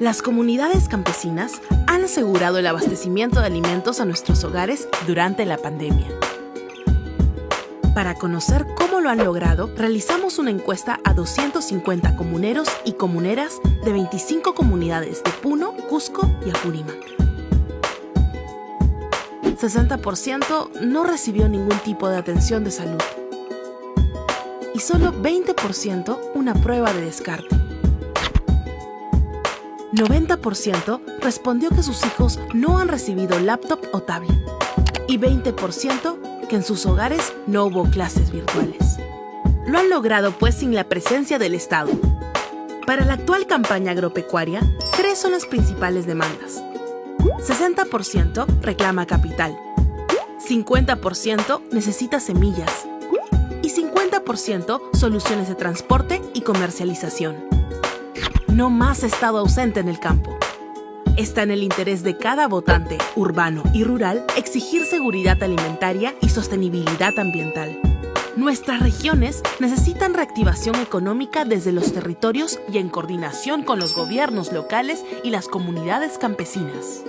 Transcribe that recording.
Las comunidades campesinas han asegurado el abastecimiento de alimentos a nuestros hogares durante la pandemia. Para conocer cómo lo han logrado, realizamos una encuesta a 250 comuneros y comuneras de 25 comunidades de Puno, Cusco y Apurímac. 60% no recibió ningún tipo de atención de salud y solo 20% una prueba de descarte. 90% respondió que sus hijos no han recibido laptop o tablet y 20% que en sus hogares no hubo clases virtuales. Lo han logrado pues sin la presencia del Estado. Para la actual campaña agropecuaria, tres son las principales demandas. 60% reclama capital, 50% necesita semillas y 50% soluciones de transporte y comercialización. No más estado ausente en el campo. Está en el interés de cada votante, urbano y rural, exigir seguridad alimentaria y sostenibilidad ambiental. Nuestras regiones necesitan reactivación económica desde los territorios y en coordinación con los gobiernos locales y las comunidades campesinas.